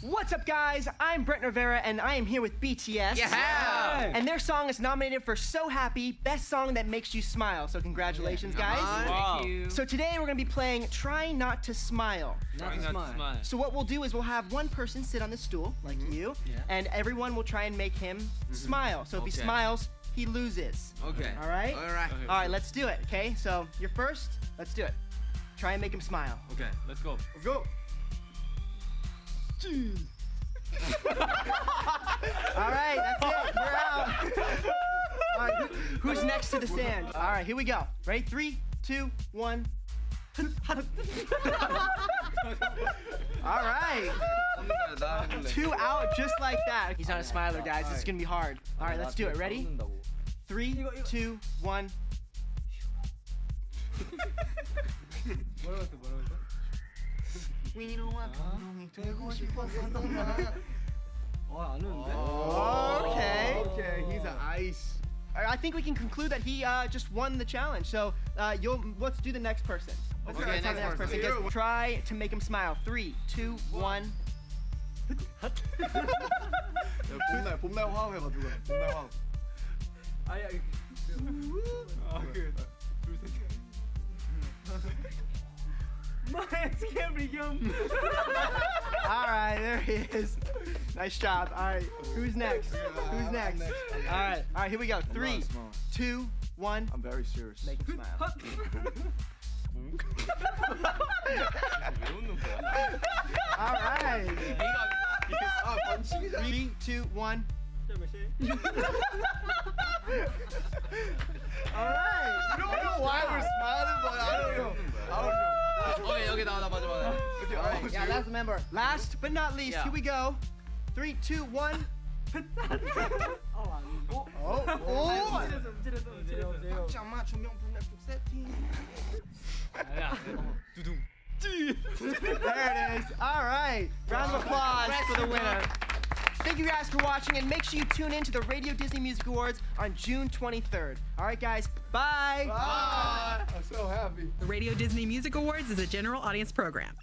What's up, guys? I'm Brett Rivera, and I am here with BTS. Yeah. And their song is nominated for So Happy, Best Song That Makes You Smile. So congratulations, guys. Wow. Thank you. So today we're gonna be playing Try Not to Smile. Trying not to smile. So what we'll do is we'll have one person sit on the stool, like mm-hmm. you, Yeah. and everyone will try and make him mm-hmm. smile. So if he smiles, he loses. Okay. All right? All right. Okay. All right, let's do it. Okay. So you're first. Let's do it. Try and make him smile. Okay. Let's go. Let's go. All right, that's it. You're out. All right, who- who's next to the sand? All right, here we go. Ready? Three, two, one. All right, two out just like that. He's not a smiler, guys. This is gonna be hard. All right, let's do it. Ready? Three, two, one. Okay. Okay, he's an ice. All right, I think we can conclude that he uh, just won the challenge. So uh, you'll let's do the next person. Let's Okay, let's have next the next person. person. Guys, try to make him smile. Three, two, one. 봄날 봄날 화음해가지고 봄날 화음. My can't be gum. All right, there he is. Nice job. All right, who's next? Who's next? All right, all right, here we go. Three, two, one. I'm very serious. Make him smile. all right. Three, two, one. All right. You don't know why we're Yeah, last member. Last but not least, Yeah. here we go. Three, two, one. oh, oh. 잠깐만 조명불 세팅. 두둥. There it is. All right. Round of applause for the winner. Thank you guys for watching, and make sure you tune in to the Radio Disney Music Awards on June 23rd. All right, guys. Bye. I'm so happy. The Radio Disney Music Awards is a general audience program.